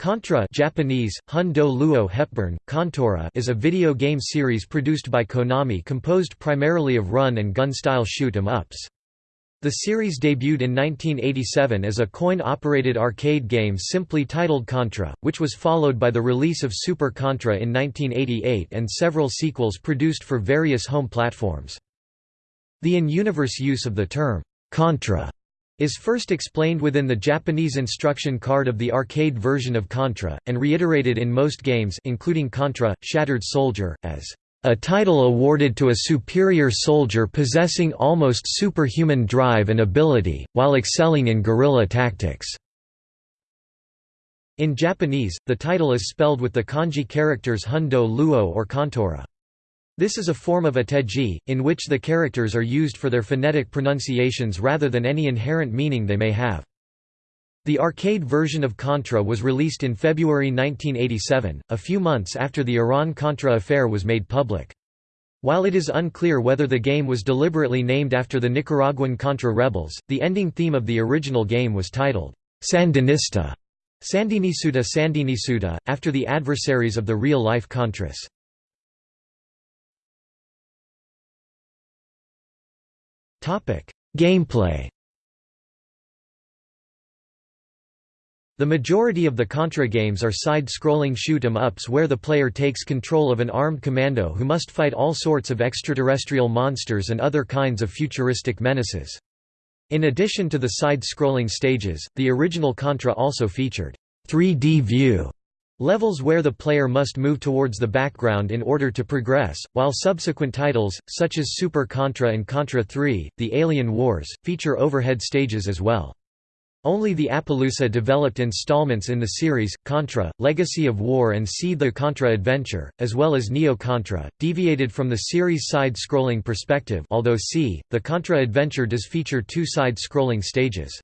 Contra Japanese, Hundo Luo Hepburn, Contora is a video game series produced by Konami composed primarily of run-and-gun style shoot-em-ups. The series debuted in 1987 as a coin-operated arcade game simply titled Contra, which was followed by the release of Super Contra in 1988 and several sequels produced for various home platforms. The in-universe use of the term, Contra is first explained within the Japanese instruction card of the arcade version of Contra, and reiterated in most games including Contra, Shattered Soldier, as a title awarded to a superior soldier possessing almost superhuman drive and ability, while excelling in guerrilla tactics." In Japanese, the title is spelled with the kanji characters Hundo Luo or Contora. This is a form of ateji, in which the characters are used for their phonetic pronunciations rather than any inherent meaning they may have. The arcade version of Contra was released in February 1987, a few months after the Iran-Contra affair was made public. While it is unclear whether the game was deliberately named after the Nicaraguan Contra rebels, the ending theme of the original game was titled, Sandinista, Sandinisuda Sandinisuda, after the adversaries of the real-life Contras. Gameplay The majority of the Contra games are side-scrolling shoot-em-ups where the player takes control of an armed commando who must fight all sorts of extraterrestrial monsters and other kinds of futuristic menaces. In addition to the side-scrolling stages, the original Contra also featured 3D view Levels where the player must move towards the background in order to progress, while subsequent titles, such as Super Contra and Contra 3, The Alien Wars, feature overhead stages as well. Only the Appaloosa developed installments in the series, Contra, Legacy of War and C the Contra Adventure, as well as Neo Contra, deviated from the series' side-scrolling perspective although C, the Contra Adventure does feature two side-scrolling stages.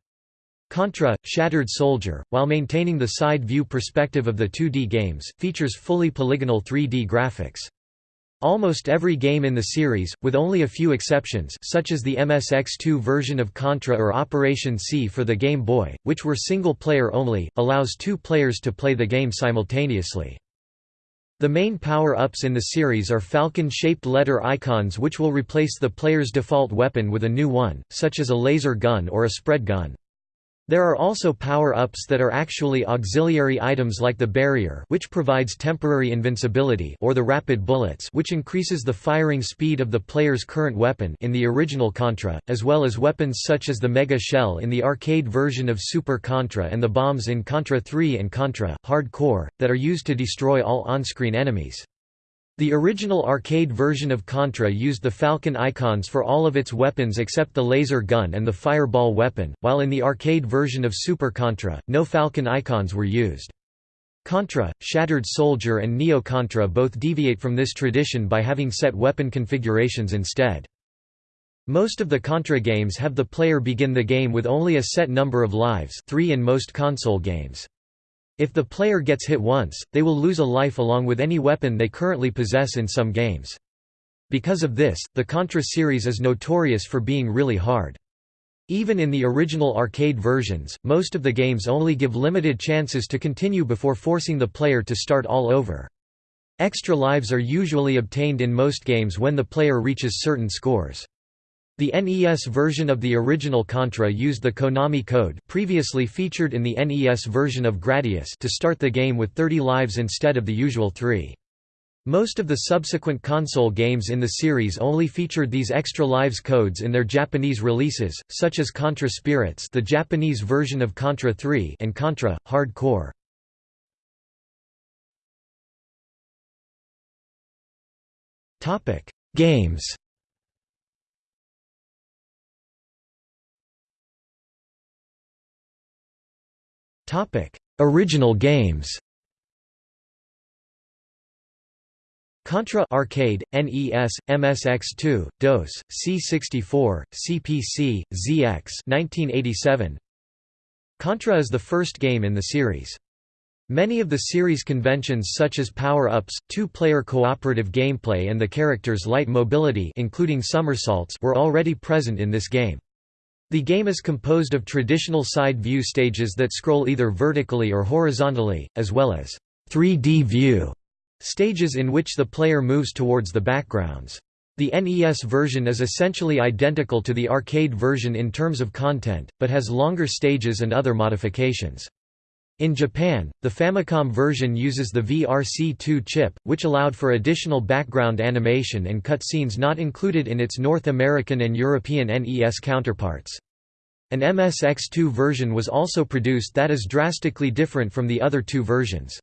Contra, Shattered Soldier, while maintaining the side-view perspective of the 2D games, features fully polygonal 3D graphics. Almost every game in the series, with only a few exceptions such as the MSX2 version of Contra or Operation C for the Game Boy, which were single-player only, allows two players to play the game simultaneously. The main power-ups in the series are falcon-shaped letter icons which will replace the player's default weapon with a new one, such as a laser gun or a spread gun. There are also power-ups that are actually auxiliary items like the barrier which provides temporary invincibility or the rapid bullets which increases the firing speed of the player's current weapon in the original Contra, as well as weapons such as the Mega Shell in the arcade version of Super Contra and the bombs in Contra 3 and Contra Hard Corps, that are used to destroy all on-screen enemies. The original arcade version of Contra used the Falcon icons for all of its weapons except the laser gun and the fireball weapon, while in the arcade version of Super Contra, no Falcon icons were used. Contra, Shattered Soldier and Neo Contra both deviate from this tradition by having set weapon configurations instead. Most of the Contra games have the player begin the game with only a set number of lives three in most console games. If the player gets hit once, they will lose a life along with any weapon they currently possess in some games. Because of this, the Contra series is notorious for being really hard. Even in the original arcade versions, most of the games only give limited chances to continue before forcing the player to start all over. Extra lives are usually obtained in most games when the player reaches certain scores. The NES version of the original Contra used the Konami code previously featured in the NES version of Gradius to start the game with 30 lives instead of the usual 3. Most of the subsequent console games in the series only featured these extra lives codes in their Japanese releases, such as Contra Spirits the Japanese version of Contra 3 and Contra, Hard Corps. Games Topic: Original games. Contra Arcade, NES, MSX2, DOS, C64, CPC, ZX 1987. Contra is the first game in the series. Many of the series conventions such as power-ups, two-player cooperative gameplay and the character's light mobility including somersaults were already present in this game. The game is composed of traditional side view stages that scroll either vertically or horizontally, as well as 3D view stages in which the player moves towards the backgrounds. The NES version is essentially identical to the arcade version in terms of content, but has longer stages and other modifications. In Japan, the Famicom version uses the VRC2 chip, which allowed for additional background animation and cutscenes not included in its North American and European NES counterparts. An MSX2 version was also produced that is drastically different from the other two versions.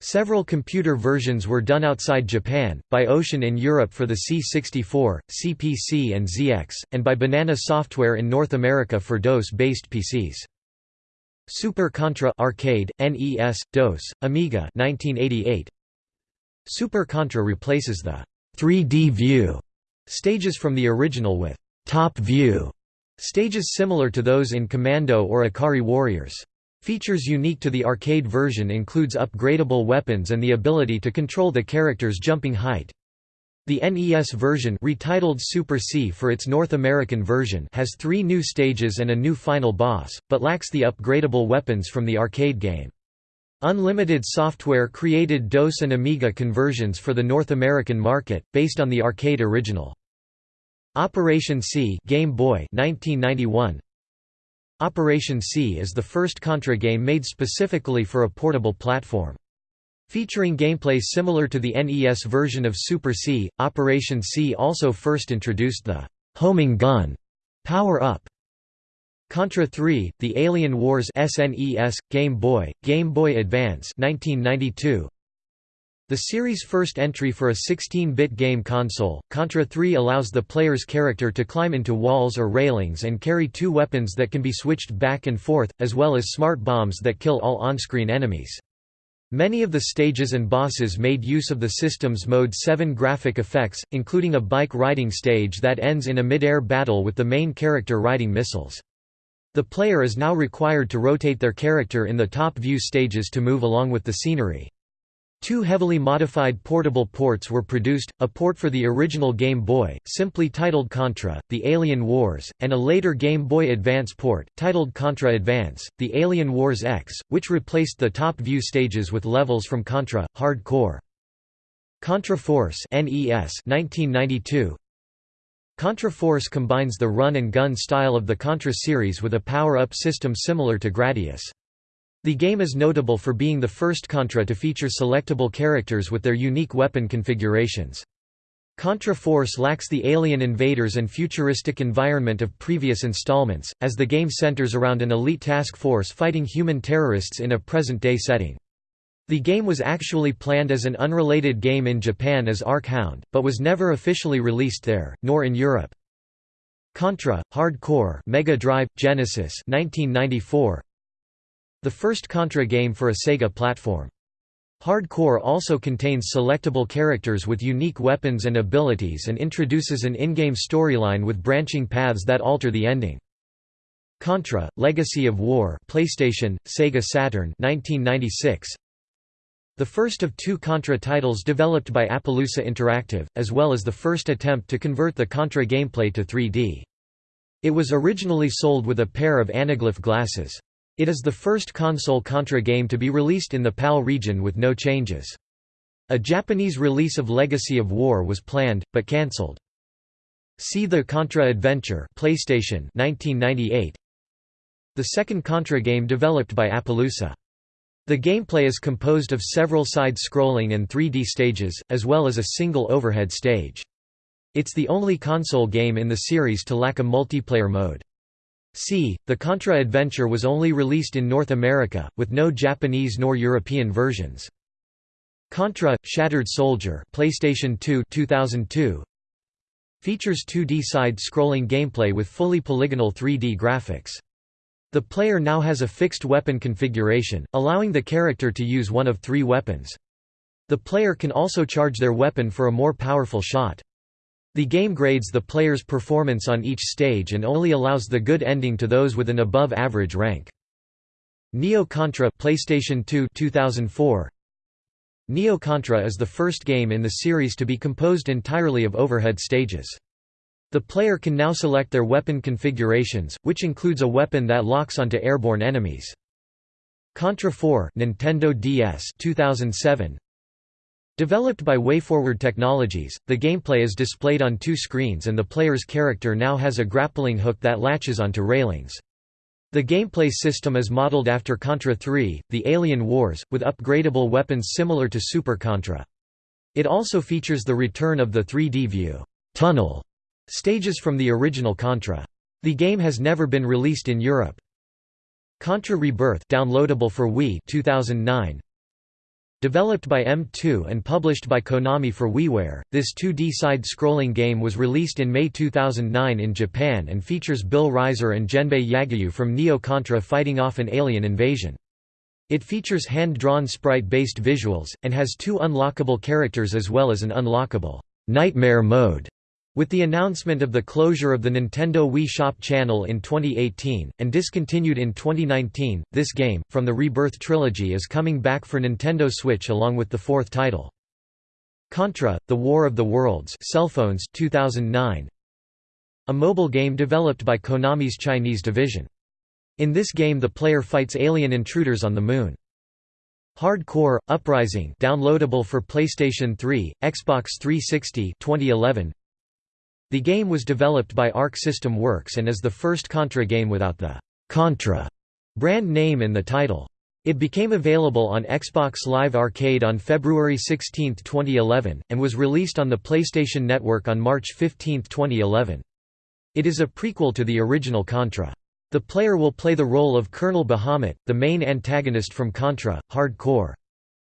Several computer versions were done outside Japan, by Ocean in Europe for the C64, CPC and ZX, and by Banana Software in North America for DOS-based PCs. Super Contra Arcade, NES, DOS, Amiga 1988. Super Contra replaces the 3D view stages from the original with top view stages similar to those in Commando or Ikari Warriors. Features unique to the arcade version includes upgradable weapons and the ability to control the character's jumping height. The NES version retitled Super C for its North American version has three new stages and a new final boss, but lacks the upgradable weapons from the arcade game. Unlimited Software created DOS and Amiga conversions for the North American market, based on the arcade original. Operation C Game Boy 1991. Operation C is the first Contra game made specifically for a portable platform. Featuring gameplay similar to the NES version of Super C, Operation C also first introduced the homing gun power-up. Contra 3, The Alien Wars SNES, Game Boy, Game Boy Advance 1992. The series' first entry for a 16-bit game console, Contra 3 allows the player's character to climb into walls or railings and carry two weapons that can be switched back and forth, as well as smart bombs that kill all on-screen enemies. Many of the stages and bosses made use of the system's Mode 7 graphic effects, including a bike riding stage that ends in a mid-air battle with the main character riding missiles. The player is now required to rotate their character in the top view stages to move along with the scenery. Two heavily modified portable ports were produced, a port for the original Game Boy, simply titled Contra, The Alien Wars, and a later Game Boy Advance port, titled Contra Advance, The Alien Wars X, which replaced the top view stages with levels from Contra, Hard Corps. Contra Force NES 1992. Contra Force combines the run-and-gun style of the Contra series with a power-up system similar to Gradius. The game is notable for being the first Contra to feature selectable characters with their unique weapon configurations. Contra Force lacks the alien invaders and futuristic environment of previous installments, as the game centers around an elite task force fighting human terrorists in a present-day setting. The game was actually planned as an unrelated game in Japan as Arc Hound, but was never officially released there, nor in Europe. Contra, Hard Corps Mega Drive, Genesis 1994, the first Contra game for a Sega platform. Hard Corps also contains selectable characters with unique weapons and abilities and introduces an in-game storyline with branching paths that alter the ending. Contra: Legacy of War, PlayStation, Sega Saturn, 1996. The first of two Contra titles developed by Appaloosa Interactive, as well as the first attempt to convert the Contra gameplay to 3D. It was originally sold with a pair of anaglyph glasses. It is the first console Contra game to be released in the PAL region with no changes. A Japanese release of Legacy of War was planned, but cancelled. C the Contra Adventure PlayStation 1998. The second Contra game developed by Appaloosa. The gameplay is composed of several side-scrolling and 3D stages, as well as a single overhead stage. It's the only console game in the series to lack a multiplayer mode. C. The Contra Adventure was only released in North America, with no Japanese nor European versions. Contra: Shattered Soldier, PlayStation 2, 2002. Features 2D side-scrolling gameplay with fully polygonal 3D graphics. The player now has a fixed weapon configuration, allowing the character to use one of three weapons. The player can also charge their weapon for a more powerful shot. The game grades the player's performance on each stage and only allows the good ending to those with an above-average rank. Neo Contra PlayStation 2 2004 Neo Contra is the first game in the series to be composed entirely of overhead stages. The player can now select their weapon configurations, which includes a weapon that locks onto airborne enemies. Contra 4 Nintendo DS 2007 Developed by WayForward Technologies, the gameplay is displayed on two screens and the player's character now has a grappling hook that latches onto railings. The gameplay system is modeled after Contra 3, The Alien Wars, with upgradable weapons similar to Super Contra. It also features the return of the 3D view tunnel stages from the original Contra. The game has never been released in Europe. Contra Rebirth downloadable for Wii 2009 Developed by M2 and published by Konami for WiiWare, this 2D side-scrolling game was released in May 2009 in Japan and features Bill Rizer and Genbei Yagyu from Neo Contra fighting off an alien invasion. It features hand-drawn sprite-based visuals, and has two unlockable characters as well as an unlockable «Nightmare mode» With the announcement of the closure of the Nintendo Wii Shop channel in 2018, and discontinued in 2019, this game, from the Rebirth trilogy is coming back for Nintendo Switch along with the fourth title. Contra, The War of the Worlds Cellphones 2009. A mobile game developed by Konami's Chinese division. In this game the player fights alien intruders on the Moon. Hard Corps Uprising downloadable for PlayStation 3, Xbox 360 2011. The game was developed by Arc System Works and is the first Contra game without the Contra brand name in the title. It became available on Xbox Live Arcade on February 16, 2011, and was released on the PlayStation Network on March 15, 2011. It is a prequel to the original Contra. The player will play the role of Colonel Bahamut, the main antagonist from Contra, Hard Corps.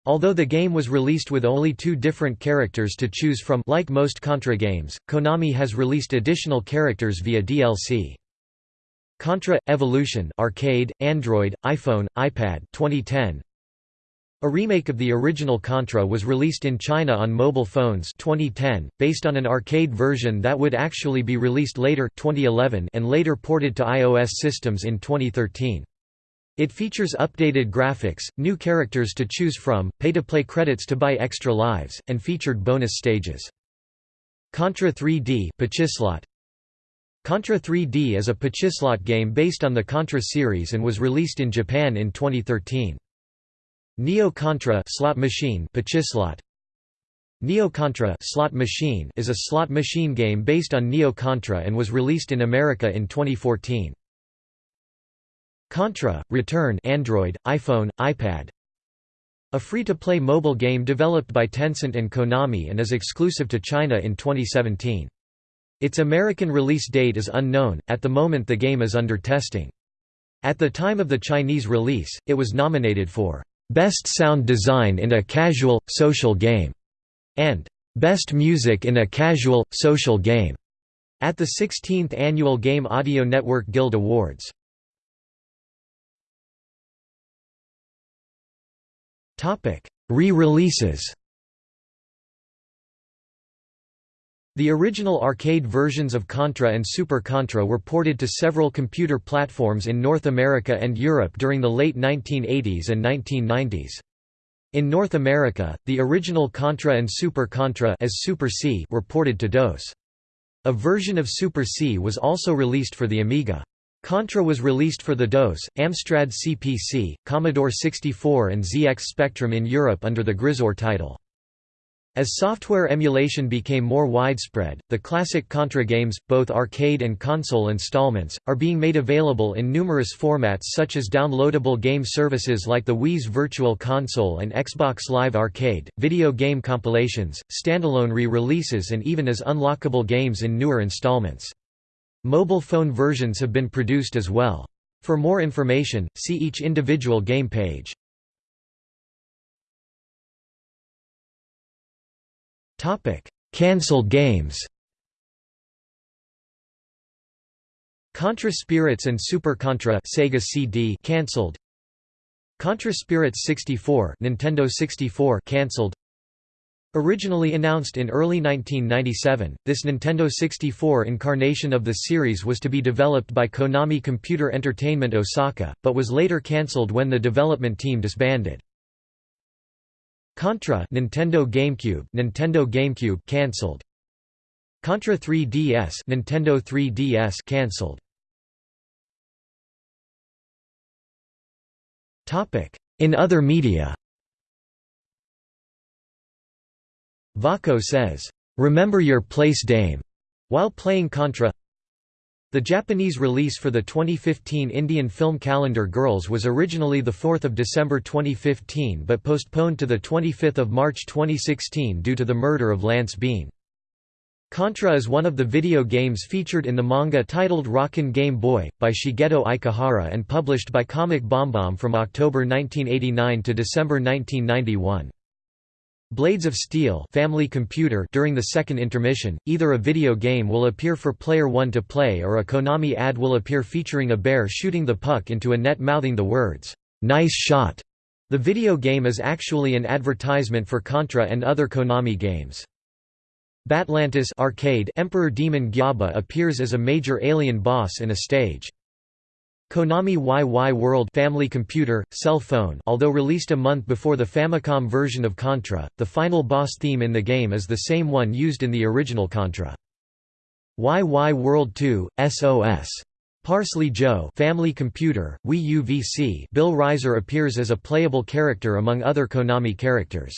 Although the game was released with only two different characters to choose from like most Contra games, Konami has released additional characters via DLC. Contra – Evolution arcade, Android, iPhone, iPad 2010. A remake of the original Contra was released in China on mobile phones 2010, based on an arcade version that would actually be released later 2011 and later ported to iOS systems in 2013. It features updated graphics, new characters to choose from, pay-to-play credits to buy extra lives, and featured bonus stages. Contra 3D Pachislot. Contra 3D is a Pachislot game based on the Contra series and was released in Japan in 2013. Neo Contra slot machine Pachislot. Neo Contra slot machine is a slot machine game based on Neo Contra and was released in America in 2014. Contra, Return Android, iPhone, iPad A free-to-play mobile game developed by Tencent and Konami and is exclusive to China in 2017. Its American release date is unknown, at the moment the game is under testing. At the time of the Chinese release, it was nominated for Best Sound Design in a Casual, Social Game and Best Music in a Casual, Social Game at the 16th Annual Game Audio Network Guild Awards. Re-releases The original arcade versions of Contra and Super Contra were ported to several computer platforms in North America and Europe during the late 1980s and 1990s. In North America, the original Contra and Super Contra as Super C were ported to DOS. A version of Super C was also released for the Amiga. Contra was released for the DOS, Amstrad CPC, Commodore 64 and ZX Spectrum in Europe under the Gryzor title. As software emulation became more widespread, the classic Contra games, both arcade and console installments, are being made available in numerous formats such as downloadable game services like the Wii's Virtual Console and Xbox Live Arcade, video game compilations, standalone re-releases and even as unlockable games in newer installments. Mobile phone versions have been produced as well. For more information, see each individual game page. Cancelled games Contra Spirits and Super Contra Sega CD cancelled. Contra Spirits 64 Nintendo 64 cancelled. Originally announced in early 1997, this Nintendo 64 incarnation of the series was to be developed by Konami Computer Entertainment Osaka, but was later cancelled when the development team disbanded. Contra Nintendo GameCube Nintendo GameCube cancelled. Contra 3DS Nintendo 3DS cancelled. Topic: In other media. Vako says, "Remember your place dame." while playing Contra. The Japanese release for the 2015 Indian film calendar Girls was originally 4 December 2015 but postponed to 25 March 2016 due to the murder of Lance Bean. Contra is one of the video games featured in the manga titled Rockin' Game Boy, by Shigeto Ikehara and published by Comic BomBom from October 1989 to December 1991. Blades of Steel family computer during the second intermission, either a video game will appear for player 1 to play or a Konami ad will appear featuring a bear shooting the puck into a net mouthing the words, "'Nice shot'". The video game is actually an advertisement for Contra and other Konami games. Batlantis arcade Emperor Demon Gyaba appears as a major alien boss in a stage. Konami Wai Wai World Family Computer, Cell Phone although released a month before the Famicom version of Contra, the final boss theme in the game is the same one used in the original Contra. Wai Wai World 2, SOS. Parsley Joe Family Computer, Wii UVC Bill Rizer appears as a playable character among other Konami characters.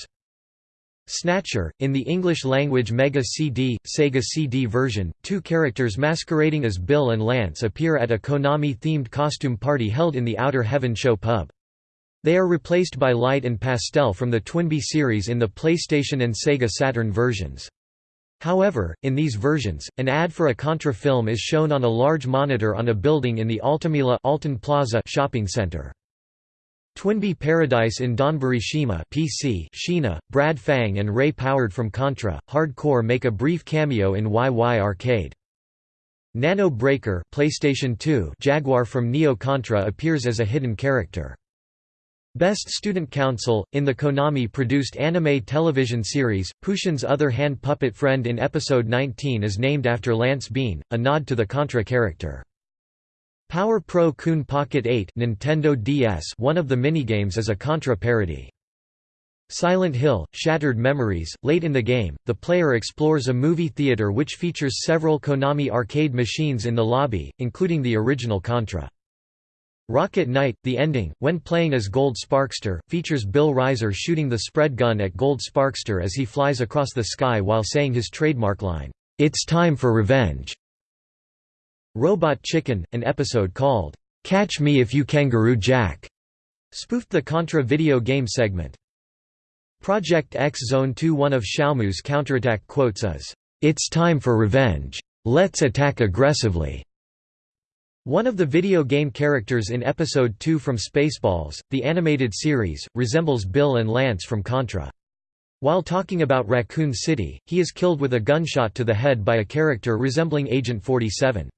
Snatcher, in the English-language Mega CD, Sega CD version, two characters masquerading as Bill and Lance appear at a Konami-themed costume party held in the Outer Heaven Show pub. They are replaced by Light and Pastel from the Twinbee series in the PlayStation and Sega Saturn versions. However, in these versions, an ad for a Contra film is shown on a large monitor on a building in the Altamila Alton Plaza shopping center. Twinbee Paradise in Donburi Shima PC Sheena, Brad Fang and Ray Poward from Contra, Hard Corps make a brief cameo in YY Arcade. Nano Breaker PlayStation 2 Jaguar from Neo Contra appears as a hidden character. Best Student Council, in the Konami-produced anime television series, Pushin's other hand puppet friend in Episode 19 is named after Lance Bean, a nod to the Contra character. Power Pro Kun Pocket 8 Nintendo DS one of the minigames is a Contra parody. Silent Hill, Shattered Memories, late in the game, the player explores a movie theater which features several Konami arcade machines in the lobby, including the original Contra. Rocket Knight, the ending, when playing as Gold Sparkster, features Bill Rizer shooting the spread gun at Gold Sparkster as he flies across the sky while saying his trademark line, "'It's time for revenge'". Robot Chicken, an episode called, "'Catch Me If You Kangaroo Jack' spoofed the Contra video game segment. Project X Zone 2 One of Xiaomu's counterattack quotes is, "'It's time for revenge. Let's attack aggressively.' One of the video game characters in Episode 2 from Spaceballs, the animated series, resembles Bill and Lance from Contra. While talking about Raccoon City, he is killed with a gunshot to the head by a character resembling Agent 47.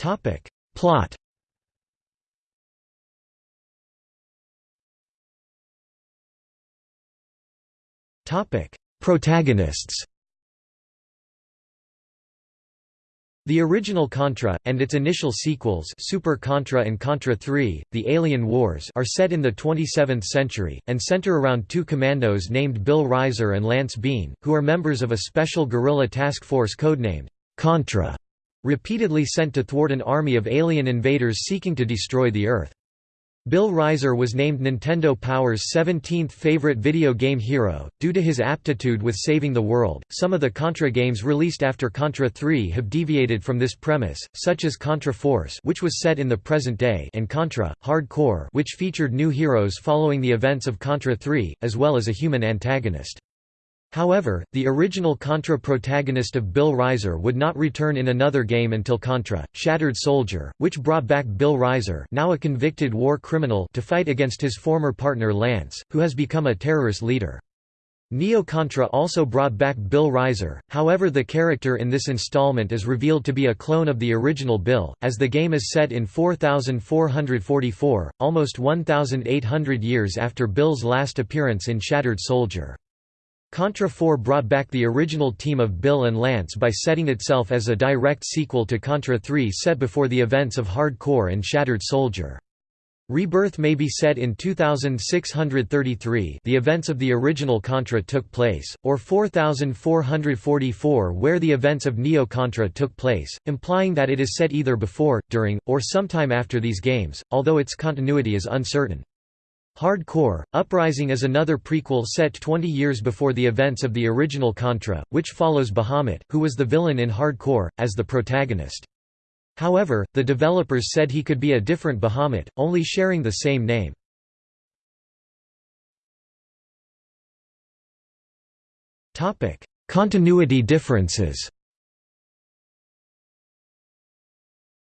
Topic. Plot Topic. Protagonists The original Contra, and its initial sequels Super Contra and Contra 3, The Alien Wars are set in the 27th century, and center around two commandos named Bill Rizer and Lance Bean, who are members of a special guerrilla task force codenamed Contra repeatedly sent to thwart an army of alien invaders seeking to destroy the Earth. Bill Rizer was named Nintendo Power's 17th favorite video game hero, due to his aptitude with saving the world. Some of the Contra games released after Contra 3 have deviated from this premise, such as Contra Force, which was set in the present day, and Contra Hard Corps, which featured new heroes following the events of Contra 3, as well as a human antagonist. However, the original Contra protagonist of Bill Rizer would not return in another game until Contra, Shattered Soldier, which brought back Bill Rizer now a convicted war criminal to fight against his former partner Lance, who has become a terrorist leader. Neo Contra also brought back Bill Rizer, however the character in this installment is revealed to be a clone of the original Bill, as the game is set in 4444, almost 1,800 years after Bill's last appearance in Shattered Soldier. Contra 4 brought back the original team of Bill and Lance by setting itself as a direct sequel to Contra 3 set before the events of Hard Corps and Shattered Soldier. Rebirth may be set in 2633 the events of the original Contra took place, or 4444 where the events of Neo Contra took place, implying that it is set either before, during, or sometime after these games, although its continuity is uncertain. Hard Corps, Uprising is another prequel set 20 years before the events of the original Contra, which follows Bahamut, who was the villain in Hard Corps, as the protagonist. However, the developers said he could be a different Bahamut, only sharing the same name. Continuity differences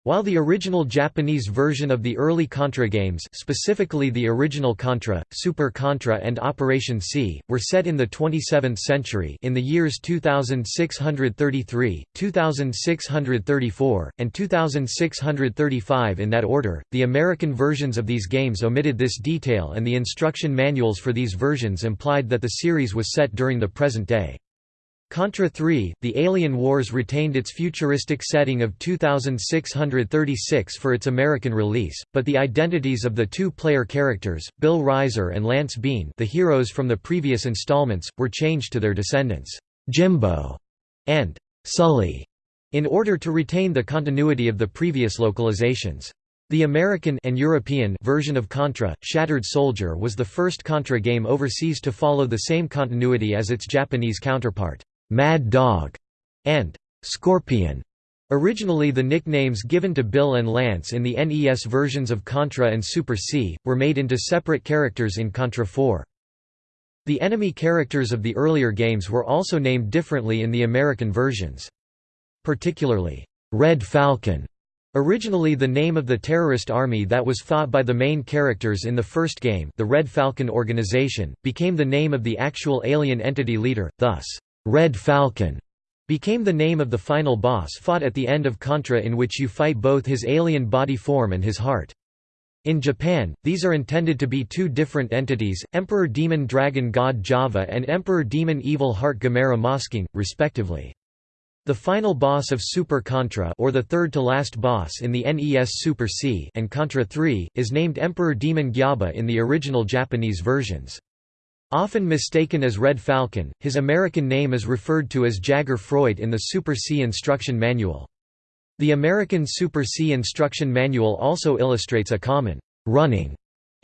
While the original Japanese version of the early Contra games specifically the original Contra, Super Contra and Operation C, were set in the 27th century in the years 2633, 2634, and 2635 in that order, the American versions of these games omitted this detail and the instruction manuals for these versions implied that the series was set during the present day. Contra 3, The Alien Wars retained its futuristic setting of 2636 for its American release, but the identities of the two player characters, Bill Rizer and Lance Bean the heroes from the previous installments, were changed to their descendants, Jimbo and Sully, in order to retain the continuity of the previous localizations. The American and European version of Contra, Shattered Soldier was the first Contra game overseas to follow the same continuity as its Japanese counterpart. Mad Dog, and Scorpion. Originally the nicknames given to Bill and Lance in the NES versions of Contra and Super C, were made into separate characters in Contra 4. The enemy characters of the earlier games were also named differently in the American versions. Particularly, Red Falcon, originally the name of the terrorist army that was fought by the main characters in the first game the Red Falcon Organization, became the name of the actual alien entity leader, thus, Red Falcon became the name of the final boss fought at the end of Contra in which you fight both his alien body form and his heart. In Japan, these are intended to be two different entities, Emperor Demon Dragon God Java and Emperor Demon Evil Heart Gamera Mosking, respectively. The final boss of Super Contra or the third to last boss in the NES Super C and Contra 3, is named Emperor Demon Gyaba in the original Japanese versions. Often mistaken as Red Falcon, his American name is referred to as Jagger Froid in the Super C instruction manual. The American Super C instruction manual also illustrates a common, running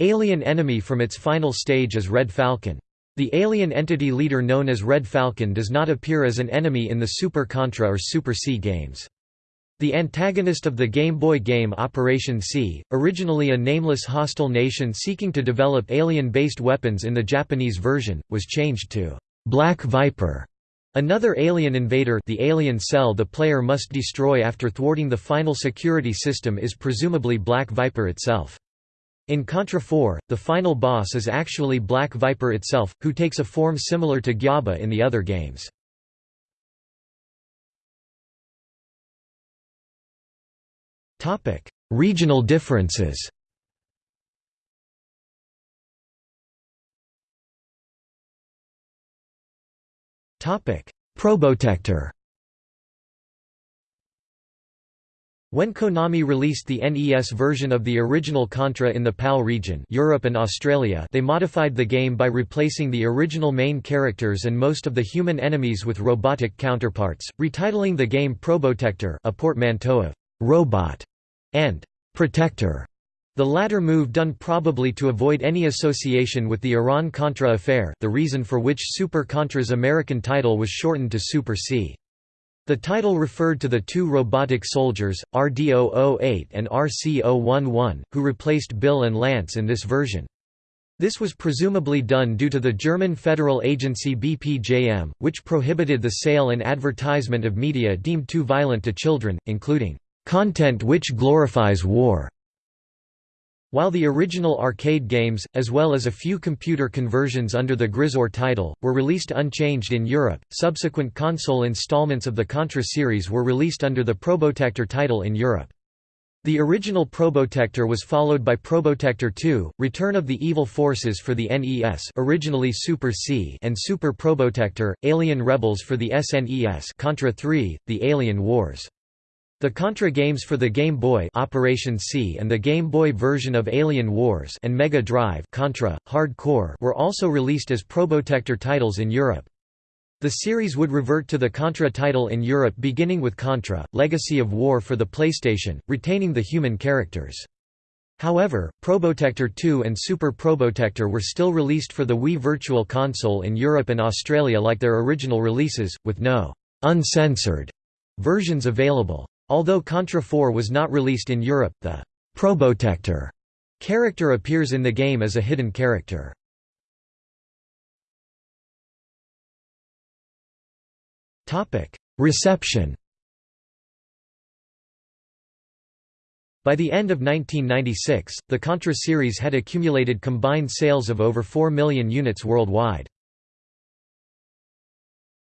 alien enemy from its final stage as Red Falcon. The alien entity leader known as Red Falcon does not appear as an enemy in the Super Contra or Super C games. The antagonist of the Game Boy game Operation C, originally a nameless hostile nation seeking to develop alien-based weapons in the Japanese version, was changed to Black Viper. Another alien invader the alien cell the player must destroy after thwarting the final security system is presumably Black Viper itself. In Contra 4, the final boss is actually Black Viper itself, who takes a form similar to Gyaba in the other games. Topic: Regional differences. Topic: Probotector. When Konami released the NES version of the original Contra in the PAL region Europe and Australia they modified the game by replacing the original main characters and most of the human enemies with robotic counterparts, retitling the game Probotector a portmanteau of «robot» and «protector». The latter move done probably to avoid any association with the Iran-Contra affair the reason for which Super Contra's American title was shortened to Super C. The title referred to the two robotic soldiers, RD-008 and RC-011, who replaced Bill and Lance in this version. This was presumably done due to the German federal agency BPJM, which prohibited the sale and advertisement of media deemed too violent to children, including content which glorifies war. While the original arcade games, as well as a few computer conversions under the Gryzor title, were released unchanged in Europe, subsequent console installments of the Contra series were released under the Probotector title in Europe. The original Probotector was followed by Probotector 2, Return of the Evil Forces for the NES originally Super C and Super Probotector, Alien Rebels for the SNES Contra 3, The Alien Wars. The Contra games for the Game Boy Operation C and the Game Boy version of Alien Wars and Mega Drive Contra, Hard Corps were also released as Probotector titles in Europe. The series would revert to the Contra title in Europe beginning with Contra, Legacy of War for the PlayStation, retaining the human characters. However, Probotector 2 and Super Probotector were still released for the Wii Virtual Console in Europe and Australia like their original releases, with no «uncensored» versions available. Although Contra 4 was not released in Europe, the Probotector character appears in the game as a hidden character. Reception By the end of 1996, the Contra series had accumulated combined sales of over 4 million units worldwide.